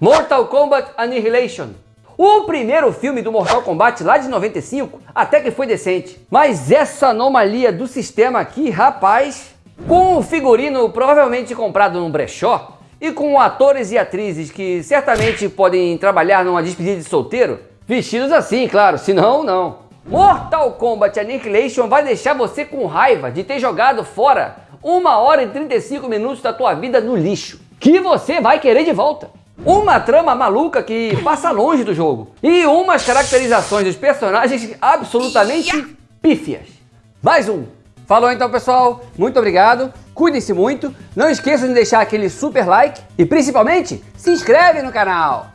Mortal Kombat Annihilation. O primeiro filme do Mortal Kombat lá de 95 até que foi decente. Mas essa anomalia do sistema aqui, rapaz, com o figurino provavelmente comprado num brechó e com atores e atrizes que certamente podem trabalhar numa despedida de solteiro, vestidos assim, claro, senão não. Mortal Kombat Annihilation vai deixar você com raiva de ter jogado fora uma hora e 35 minutos da tua vida no lixo, que você vai querer de volta uma trama maluca que passa longe do jogo e umas caracterizações dos personagens absolutamente pífias. Mais um. Falou então pessoal, muito obrigado, cuidem-se muito, não esqueçam de deixar aquele super like e principalmente se inscreve no canal.